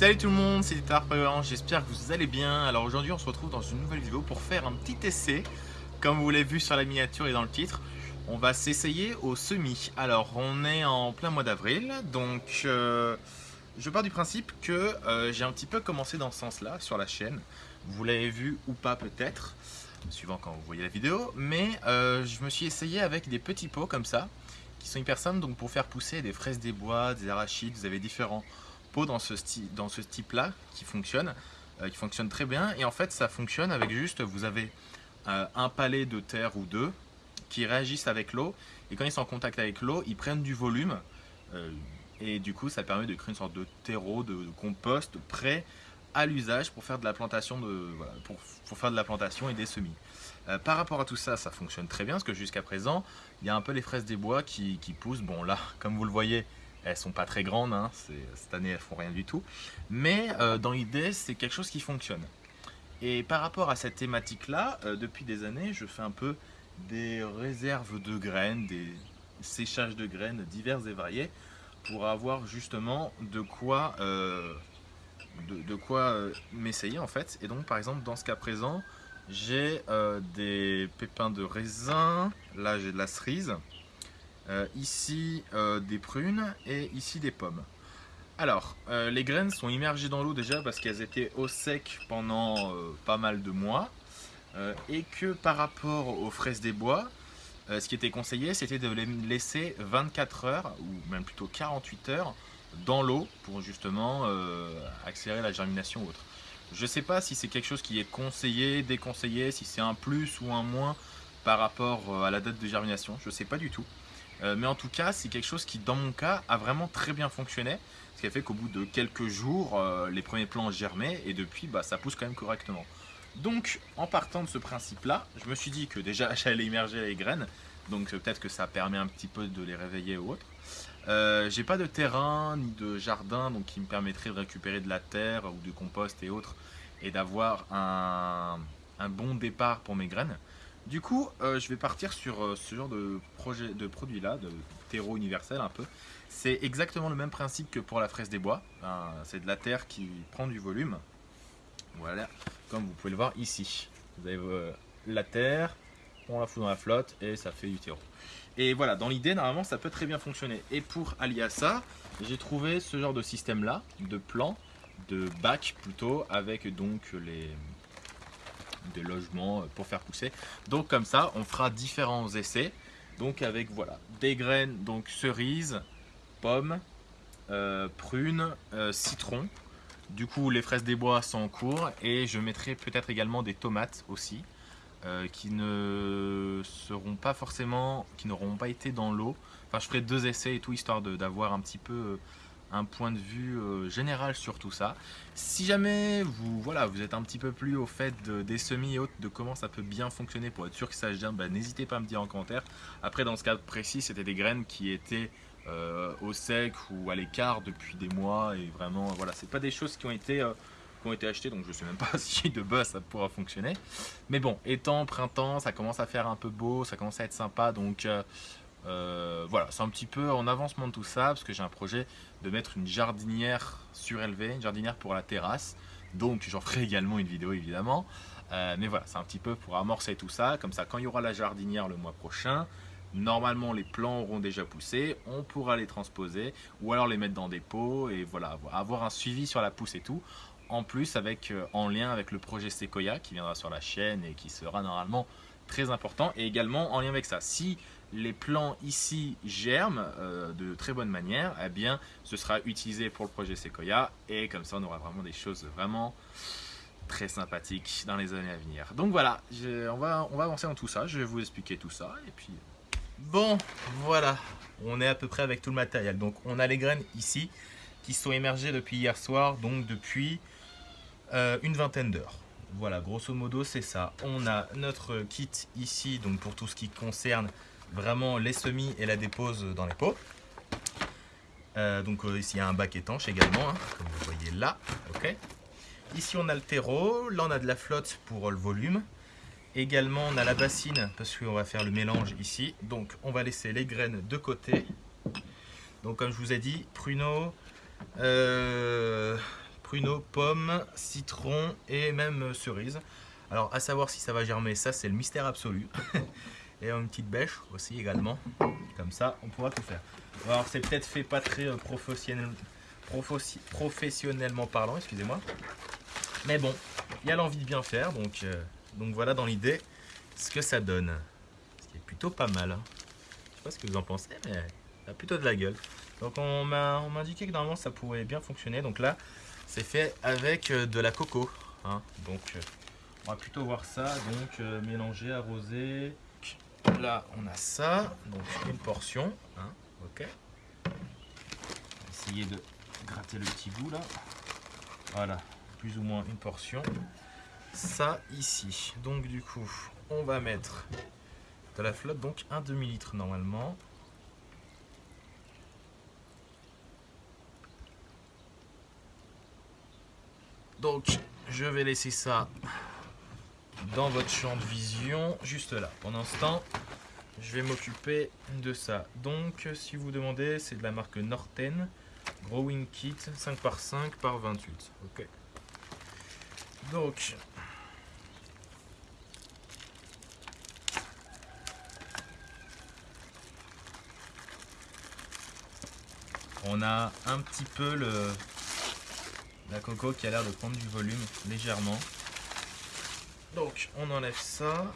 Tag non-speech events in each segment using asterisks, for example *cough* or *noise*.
Salut tout le monde, c'est Tarpagan, j'espère que vous allez bien. Alors aujourd'hui on se retrouve dans une nouvelle vidéo pour faire un petit essai. Comme vous l'avez vu sur la miniature et dans le titre, on va s'essayer au semis. Alors on est en plein mois d'avril, donc euh, je pars du principe que euh, j'ai un petit peu commencé dans ce sens-là sur la chaîne. Vous l'avez vu ou pas peut-être, suivant quand vous voyez la vidéo. Mais euh, je me suis essayé avec des petits pots comme ça, qui sont hyper simples donc pour faire pousser des fraises des bois, des arachides, vous avez différents dans ce, dans ce type là qui fonctionne, qui fonctionne très bien et en fait ça fonctionne avec juste, vous avez un palais de terre ou deux qui réagissent avec l'eau et quand ils sont en contact avec l'eau, ils prennent du volume euh, et du coup ça permet de créer une sorte de terreau, de, compost prêt à l'usage pour faire de la plantation de pour, faire de la plantation et des semis. Euh, par rapport à tout ça, ça fonctionne très bien parce que jusqu'à présent, il y a un peu les fraises des bois qui, poussent. Bon là, *laughs* comme vous le voyez, elles sont pas très grandes, hein, cette année elles font rien du tout. Mais euh, dans l'idée, c'est quelque chose qui fonctionne. Et par rapport à cette thématique-là, depuis des années, je fais un peu des réserves de graines, des séchages de graines divers et variés pour avoir justement de quoi, euh, de, quoi euh, m'essayer en fait. Et donc par exemple dans ce cas présent, j'ai euh, des pépins de raisin, là j'ai de la cerise, ici des prunes et ici des pommes. Alors, les graines sont immergées dans l'eau déjà parce qu'elles étaient au sec pendant pas mal de mois. Euh, et que par rapport aux fraises des bois, euh, ce qui était conseillé, c'était de les laisser 24 heures, ou même plutôt 48 heures, dans l'eau pour justement euh, accélérer la germination ou autre. Je ne sais pas si c'est quelque chose qui est conseillé, déconseillé, si c'est un plus ou un moins par rapport à la date de germination, je ne sais pas du tout. Mais en tout cas, c'est quelque chose qui, dans mon cas, a vraiment très bien fonctionné. Ce qui a fait qu'au bout de quelques jours, les premiers plants germaient et depuis, bah, ça pousse quand même correctement. Donc, en partant de ce principe-là, je me suis dit que déjà *laughs* j'allais immerger les graines, donc peut-être que ça permet un petit peu de les réveiller ou autre. Euh, j'ai pas de terrain ni de jardin donc qui me permettrait de récupérer de la terre ou du compost et autres et d'avoir un, bon départ pour mes graines. Du coup, euh, je vais partir sur euh, ce genre de, projet, de produit là, de terreau universel un peu. C'est exactement le même principe que pour la fraise des bois. c'est de la terre qui prend du volume voilà, comme vous pouvez le voir ici. Vous avez euh, la terre, on la fout dans la flotte et ça fait du terreau. Et voilà, dans l'idée, normalement, ça peut très bien fonctionner. Et pour allier ça, j'ai trouvé ce genre de système-là, de plan, de bac plutôt, avec donc les des logements pour faire pousser. Donc comme ça, on fera différents essais. Donc avec voilà, des graines, donc cerises, pommes, euh, prunes, euh, citron, du coup, les fraises des bois sont en cours et je mettrai peut-être également des tomates aussi euh, qui ne seront pas forcément, qui n'auront pas été dans l'eau. Enfin, je ferai deux essais et tout histoire d'avoir un petit peu euh, un point de vue euh, général sur tout ça. Si jamais vous, voilà, vous êtes un petit peu plus au fait des semis et autres, de comment ça peut bien fonctionner pour être sûr que ça gère, bah, n'hésitez pas à me dire en commentaire. Après, dans ce cas précis, c'était des graines qui étaient euh, au sec ou à l'écart depuis des mois et vraiment voilà c'est pas des choses qui ont été euh, qui ont été achetées donc je sais même pas *laughs* si de base ça pourra fonctionner mais bon étant printemps ça commence à faire un peu beau ça commence à être sympa donc voilà c'est un petit peu en avancement de tout ça parce que j'ai un projet de mettre une jardinière surélevée une jardinière pour la terrasse donc j'en ferai également une vidéo évidemment mais voilà c'est un petit peu pour amorcer tout ça comme ça quand il y aura la jardinière le mois prochain Normalement, les plants auront déjà poussé, on pourra les transposer ou alors les mettre dans des pots et voilà, avoir un suivi sur la pousse et tout. En plus, avec, euh, en lien avec le projet Sequoia qui viendra sur la chaîne et qui sera normalement très important. Et également en lien avec ça, si les plants ici germent euh, de très bonne manière, eh bien, ce sera utilisé pour le projet Sequoia et comme ça, on aura vraiment des choses vraiment très sympathiques dans les années à venir. Donc voilà, on, va, on va avancer dans tout ça, je vais vous expliquer tout ça et puis Bon, voilà, on est à peu près avec tout le matériel. Donc on a les graines ici qui sont émergées depuis hier soir, donc depuis euh, une vingtaine d'heures. Voilà, grosso modo c'est ça. On a notre kit ici, donc pour tout ce qui concerne vraiment les semis et la dépose dans les pots. Euh, donc euh, ici il y a un bac étanche également, hein, comme vous voyez là. ok ici on a le terreau, là on a de la flotte pour le volume. Également, on a la bassine parce qu'on va faire le mélange ici. Donc, on va laisser les graines de côté. Donc, comme je vous ai dit, pruneaux, euh, pruneau, pomme, citron et même cerise. Alors à savoir si ça va germer, ça c'est le mystère absolu. *laughs* et une petite bêche aussi également. Comme ça, on pourra tout faire. Alors c'est peut-être fait pas très euh, professionnel, professionnellement parlant, excusez-moi. Mais bon, il y a l'envie de bien faire, donc, euh, donc voilà dans l'idée ce que ça donne. Ce qui est plutôt pas mal. Hein. Je sais pas ce que vous en pensez, mais ça a plutôt de la gueule. Donc on m'a indiqué que normalement ça pourrait bien fonctionner. Donc là, c'est fait avec euh, de la coco. Hein. Donc on va plutôt voir ça. Donc mélanger, arroser. Là, on a ça. Donc une portion. Hein. Ok. Essayer de gratter le petit bout là. Voilà, plus ou moins une portion. Ça ici. Donc du coup, on va mettre de la flotte, donc un demi-litre normalement. Donc, je vais laisser ça dans votre champ de vision, juste là. Pendant ce temps, je vais m'occuper de ça. Donc, si vous demandez, c'est de la marque Norten. Growing Kit 5 par 5 par 28. Ok. Donc, on a un petit peu le la coco qui a l'air de prendre du volume légèrement. Donc, on enlève ça.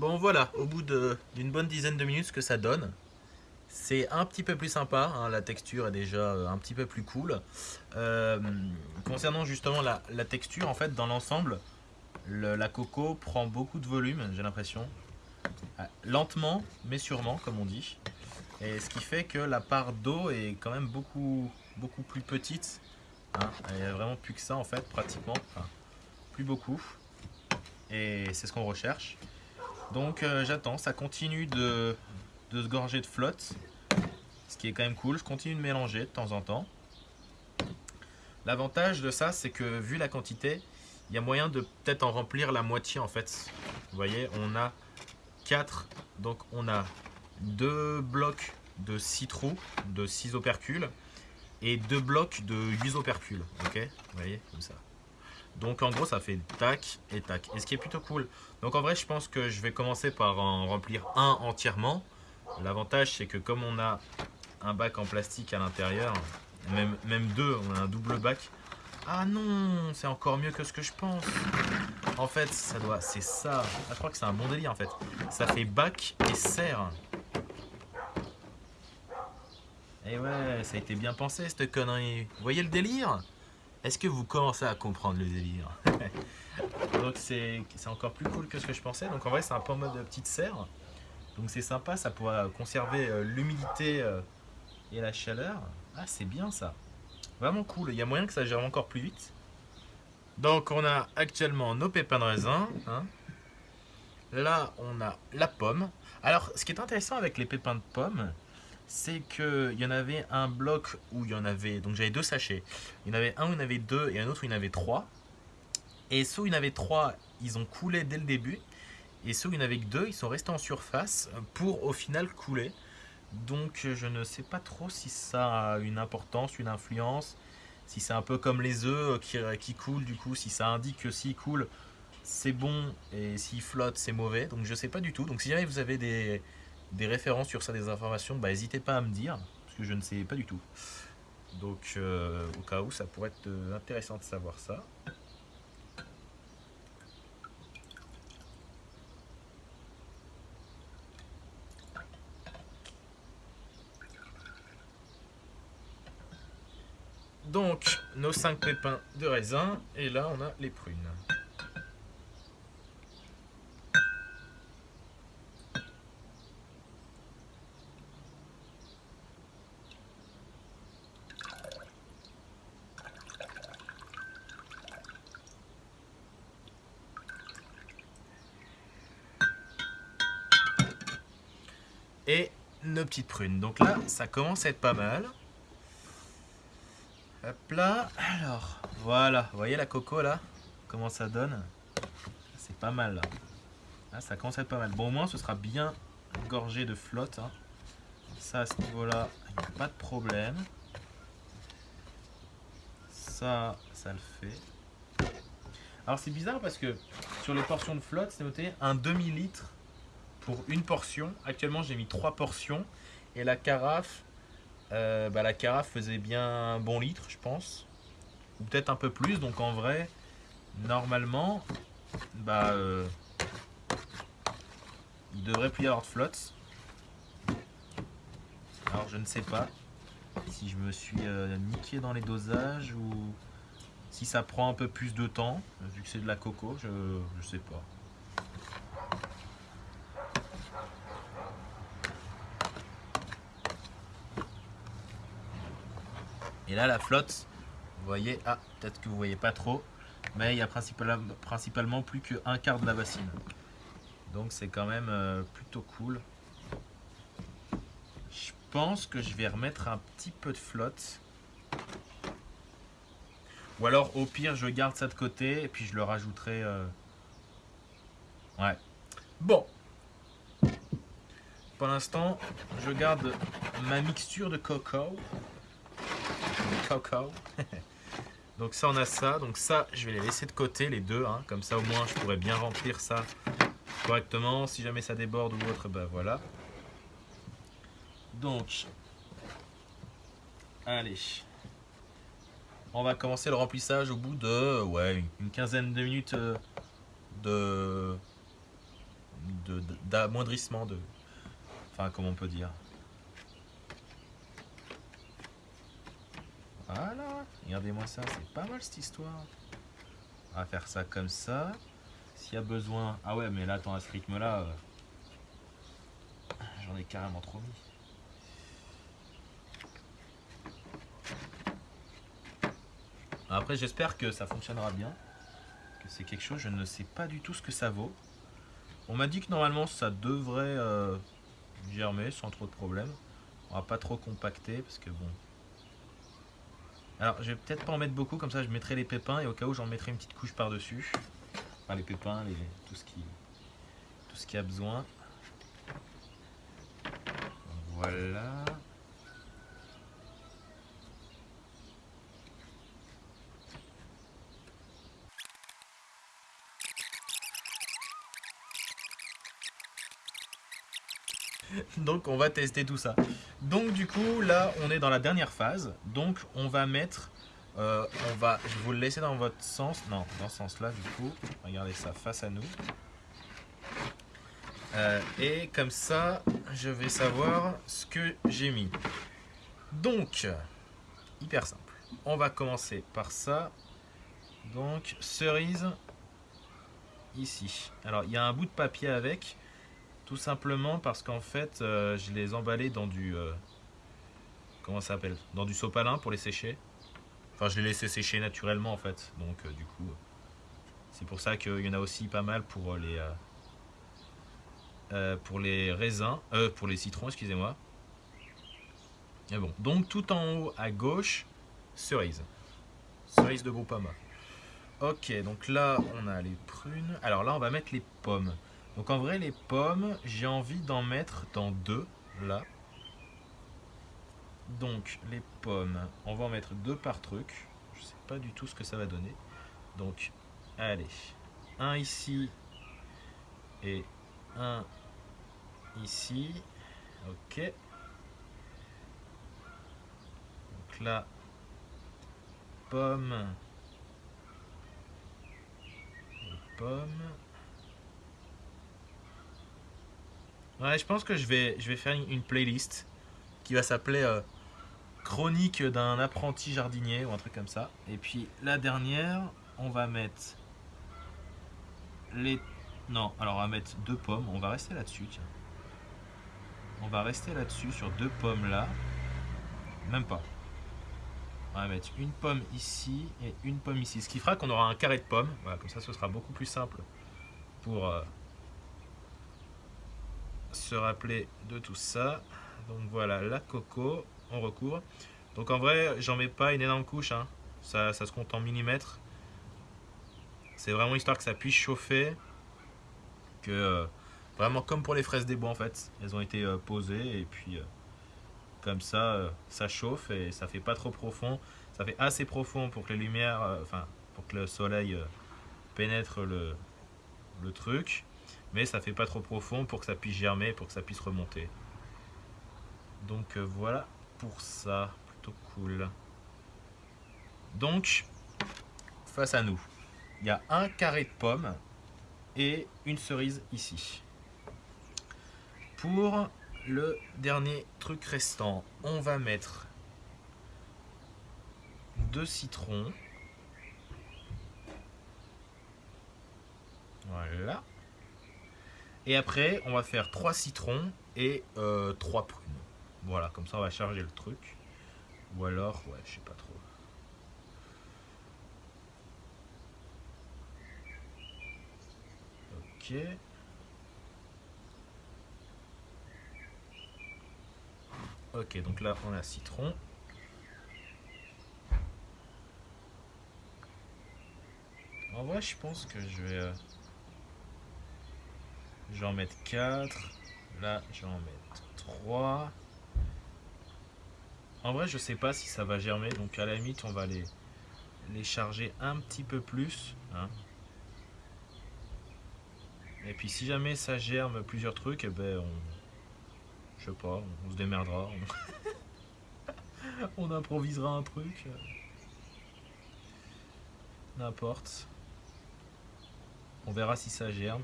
Bon voilà, au bout d'une bonne dizaine de minutes, ce que ça donne. C'est un petit peu plus sympa, hein, la texture est déjà euh, un petit peu plus cool. Euh, concernant justement la, texture, en fait, dans l'ensemble, la coco prend beaucoup de volume, j'ai l'impression. Euh, lentement, mais sûrement, comme on dit. Et ce qui fait que la part d'eau est quand même beaucoup, beaucoup plus petite. Hein. Il n'y a vraiment plus que ça, en fait, pratiquement. plus beaucoup. Et c'est ce qu'on recherche. Donc euh, j'attends, ça continue de, se gorger de flotte, ce qui est quand même cool. Je continue de mélanger de temps en temps. L'avantage de ça, c'est que vu la quantité, il y a moyen de peut-être en remplir la moitié en fait. Vous voyez, on a 4, donc on a deux blocs de 6 trous, de 6 opercules, et deux blocs de 8 opercules. Vous voyez, comme ça. Donc en gros ça fait tac et tac. Et ce qui est plutôt cool. Donc en vrai je pense que je vais commencer par en remplir un entièrement. L'avantage c'est que comme on a un bac en plastique à l'intérieur, même, même deux, on a un double bac. Ah non, c'est encore mieux que ce que je pense. En fait, ça doit, c'est ça. Ah, je crois que c'est un bon délire en fait. Ça fait bac et serre. Et ouais, ça a été bien pensé cette connerie. Vous voyez le délire? Est-ce que vous commencez à comprendre le délire? *laughs* Donc c'est encore plus cool que ce que je pensais. Donc en vrai c'est un peu en mode petite serre. Donc c'est sympa, ça pourra conserver euh, l'humidité euh, et la chaleur. Ah c'est bien ça. Vraiment cool. Il y a moyen que ça gère encore plus vite. Donc on a actuellement nos pépins de raisin. Hein. Là on a la pomme. Alors ce qui est intéressant avec les pépins de pomme, c'est qu'il y en avait un bloc où il y en avait, donc j'avais deux sachets. Il y en avait un où il y en avait deux et un autre où il y en avait trois. Et ceux où il y en avait trois, ils ont coulé dès le début. Et ceux où il n'y en avait que deux, ils sont restés en surface pour au final couler. Donc je ne sais pas trop si ça a une importance, une influence. Si c'est un peu comme les œufs qui, qui coulent, du coup, si ça indique que s'ils coulent, c'est bon et s'ils flottent, c'est mauvais. Donc je ne sais pas du tout. Donc si jamais vous avez des, références sur ça, des informations, bah, n'hésitez pas à me dire, parce que je ne sais pas du tout. Donc, euh, au cas où, ça pourrait être euh, intéressant de savoir ça. Donc, nos 5 pépins de raisin, et là, on a les prunes. et nos petites prunes. Donc là, ça commence à être pas mal. Alors, voilà. Voyez la coco là? Comment ça donne? C'est pas mal là. Ah, ça commence à être pas mal. Bon, au moins, ce sera bien gorgé de flotte. hein. Ça, à ce niveau-là, il n'y a pas de problème. Ça, ça le fait. Alors, c'est bizarre parce que sur les portions de flotte, c'est noté un demi-litre pour une portion. Actuellement, j'ai mis trois portions. Et la carafe, euh, bah, la carafe faisait bien un bon litre, je pense. Ou peut-être un peu plus. Donc, en vrai, normalement, bah, euh, il devrait plus y avoir de flotte. Alors, je ne sais pas si je me suis euh, niqué dans les dosages ou si ça prend un peu plus de temps, vu que c'est de la coco, je, je sais pas. Et là, la flotte, vous voyez, ah, peut-être que vous voyez pas trop, mais il y a principalement, principalement plus qu'un quart de la bassine. Donc c'est quand même euh, plutôt cool. Je pense que je vais remettre un petit peu de flotte. Ou alors au pire je garde ça de côté et puis je le rajouterai. euh, Ouais. Bon. Pour l'instant, je garde ma mixture de coco. *laughs* Donc ça on a ça. Donc ça je vais les laisser de côté les deux. hein. Comme ça au moins je pourrais bien remplir ça correctement. Si jamais ça déborde ou autre, bah voilà. Donc, allez. On va commencer le remplissage au bout de une quinzaine de minutes euh, de- d'amoindrissement de, enfin comment on peut dire? Voilà, regardez-moi ça, c'est pas mal cette histoire. On va faire ça comme ça. S'il y a besoin... Ah ouais, mais là, attends, à ce rythme-là, euh, j'en ai carrément trop mis. Après, j'espère que ça fonctionnera bien. Que c'est quelque chose, je ne sais pas du tout ce que ça vaut. On m'a dit que normalement, ça devrait euh, germer sans trop de problèmes. On va pas trop compacter parce que bon... Alors, je vais peut-être pas en mettre beaucoup, comme ça je mettrai les pépins et au cas où j'en mettrai une petite couche par-dessus. Enfin, les pépins, tout ce qui tout ce qui a besoin. Voilà. Donc on va tester tout ça. Donc du coup là on est dans la dernière phase. Donc on va mettre, euh, on va, je vais vous le laisser dans votre sens, non dans ce sens là du coup. Regardez ça face à nous. Euh, et comme ça je vais savoir ce que j'ai mis. Donc hyper simple. On va commencer par ça. Donc cerise ici. Alors il y a un bout de papier avec. Tout simplement parce qu'en fait, euh, je les emballais dans du... euh, comment ça s'appelle? Dans du sopalin pour les sécher. Enfin, je les laissais sécher naturellement en fait. Donc, euh, du coup, c'est pour ça qu'il y en a aussi pas mal pour les... pour les raisins, pour les citrons, excusez-moi. Bon, donc tout en haut à gauche, cerise. Cerise de Groupama. Ok, donc là on a les prunes. Alors là on va mettre les pommes. Donc en vrai les pommes, j'ai envie d'en mettre dans deux, là. Donc les pommes, on va en mettre deux par truc. Je sais pas du tout ce que ça va donner. Donc allez, un ici et un ici. Ok. Donc là, pommes. et pommes. Ouais, je pense que je vais, je vais faire une, playlist qui va s'appeler euh, Chronique d'un apprenti jardinier ou un truc comme ça. Et puis la dernière, on va mettre les. Non, alors on va mettre deux pommes. On va rester là-dessus, tiens. On va rester là-dessus sur deux pommes là. Même pas. On va mettre une pomme ici et une pomme ici. Ce qui fera qu'on aura un carré de pommes. Voilà, comme ça ce sera beaucoup plus simple pour euh, se rappeler de tout ça. Donc voilà, la coco, on recouvre. Donc en vrai, j'en mets pas une énorme couche. Hein. Ça, ça se compte en millimètres. C'est vraiment histoire que ça puisse chauffer. Que euh, vraiment comme pour les fraises des bois en fait. Elles ont été euh, posées et puis euh, comme ça, ça chauffe et ça fait pas trop profond. Ça fait assez profond pour que les lumières, enfin pour que le soleil pénètre le, le truc. Mais ça fait pas trop profond pour que ça puisse germer, pour que ça puisse remonter. Donc voilà pour ça, plutôt cool. Donc, face à nous, il y a un carré de pommes et une cerise ici. Pour le dernier truc restant, on va mettre deux citrons. Voilà. Et après, on va faire trois citrons et euh, trois prunes. Voilà, comme ça on va charger le truc. Ou alors, ouais, je sais pas trop. Ok, donc là on a citron. En vrai, je pense que je vais... Euh, je vais en mettre 4. Là, je vais en mettre 3. En vrai, je sais pas si ça va germer. Donc à la limite, on va les, les charger un petit peu plus. Hein. Et puis si jamais ça germe plusieurs trucs, eh ben on, je sais pas, on se démerdera. On, *laughs* improvisera un truc. N'importe. On verra si ça germe.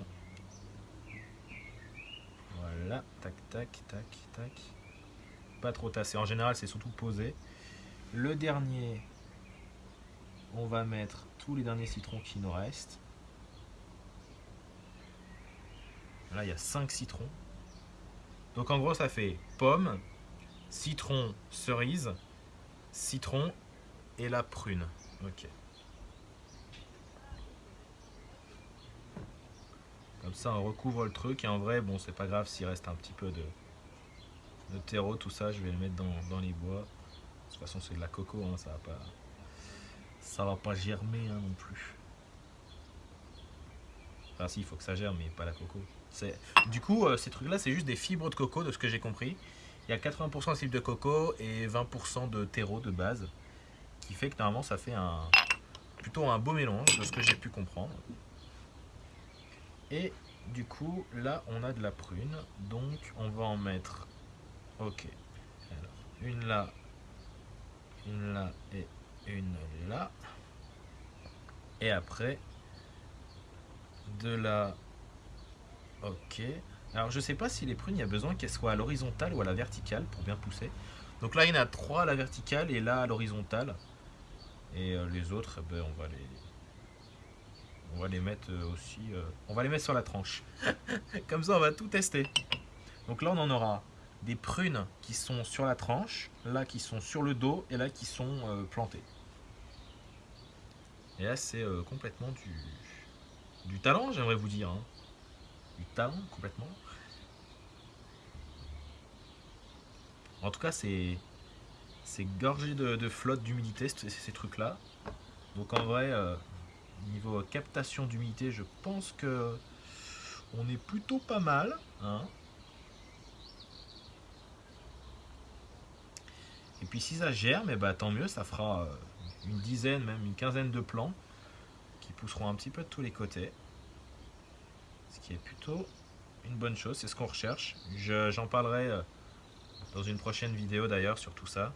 Voilà, tac, tac, tac, tac. Pas trop tassé. En général, c'est surtout posé. Le dernier, on va mettre tous les derniers citrons qui nous restent. Là, il y a 5 citrons. Donc en gros, ça fait pomme, citron, cerise, citron et la prune. Ok. Ça, recouvre le truc. Et en vrai, bon, c'est pas grave s'il reste un petit peu de, de terreau, tout ça. Je vais le mettre dans, les bois. De toute façon, c'est de la coco, hein, ça va pas, ça va pas germer hein, non plus. Enfin, si, il faut que ça germe, mais pas la coco. Du coup, euh, ces trucs-là, c'est juste des fibres de coco, de ce que j'ai compris. Il y a 80% de fibres de coco et 20% de terreau de base, qui fait que normalement, ça fait un plutôt un beau mélange, de ce que j'ai pu comprendre. Et du coup, là, on a de la prune, donc on va en mettre... Ok. Une là, une là et une là. Et après, de la Ok. Alors je sais pas si les prunes, il y a besoin qu'elles soient à l'horizontale ou à la verticale pour bien pousser. Donc là, il y en a trois à la verticale et là à l'horizontale. Et euh, les autres, eh ben, on va les, on va les mettre euh, aussi, euh, on va les mettre sur la tranche. *laughs* Comme ça, on va tout tester. Donc là, on en aura des prunes qui sont sur la tranche, là qui sont sur le dos et là qui sont plantées. Et là, c'est complètement du, du talent, j'aimerais vous dire. Hein du talent complètement. En tout cas, c'est gorgé de, flotte d'humidité, ces, trucs-là. Donc en vrai, euh, niveau captation d'humidité, je pense que on est plutôt pas mal. Hein. Et puis si ça germe, eh ben, tant mieux, ça fera euh, une dizaine, même une quinzaine de plants qui pousseront un petit peu de tous les côtés qui est plutôt une bonne chose, c'est ce qu'on recherche. J'en parlerai euh, dans une prochaine vidéo d'ailleurs sur tout ça.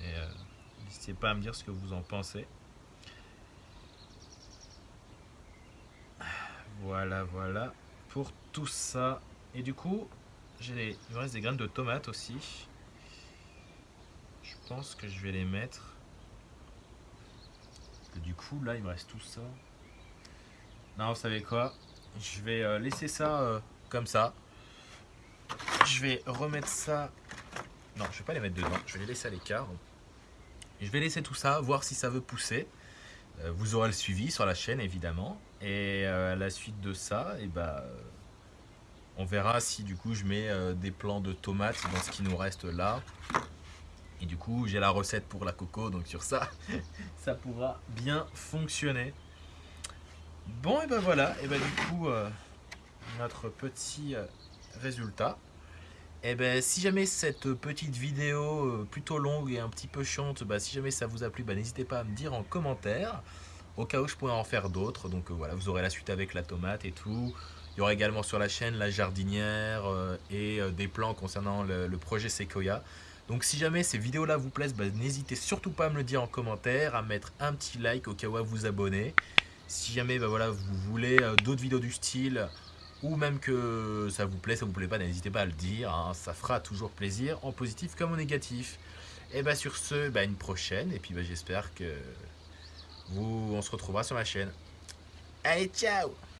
Et euh, n'hésitez pas à me dire ce que vous en pensez. Voilà, voilà, pour tout ça. Et du coup, j'ai il me reste des graines de tomates aussi. Je pense que je vais les mettre. du coup, là, il me reste tout ça. Non, vous savez quoi? Je vais euh, laisser ça euh, comme ça. Je vais remettre ça... Non, je vais pas les mettre dedans. Je vais les laisser à l'écart. Je vais laisser tout ça, voir si ça veut pousser. Euh, vous aurez le suivi sur la chaîne, évidemment. Et à la suite de ça, et eh ben, on verra si du coup je mets des plants de tomates dans ce qui nous reste là. Et du coup, j'ai la recette pour la coco, donc sur ça, *laughs* ça pourra bien fonctionner. Bon, et ben voilà, et ben du coup, euh, notre petit euh, résultat. Et ben si jamais cette petite vidéo euh, plutôt longue et un petit peu chiante, bah, si jamais ça vous a plu, bah, n'hésitez pas à me dire en commentaire. Au cas où je pourrais en faire d'autres, donc voilà, vous aurez la suite avec la tomate et tout. Il y aura également sur la chaîne la jardinière et des plans concernant le, projet Sequoia. Donc si jamais ces vidéos-là vous plaisent, bah, n'hésitez surtout pas à me le dire en commentaire, à mettre un petit like au cas où à vous abonner. Si jamais voilà, vous voulez euh, d'autres vidéos du style, ou même que ça vous plaît, ça vous plaît pas, n'hésitez pas à le dire, hein. ça fera toujours plaisir, en positif comme en négatif. Et bah sur ce, bah, une prochaine, et puis bah, j'espère que vous, on se retrouvera sur ma chaîne. Allez, ciao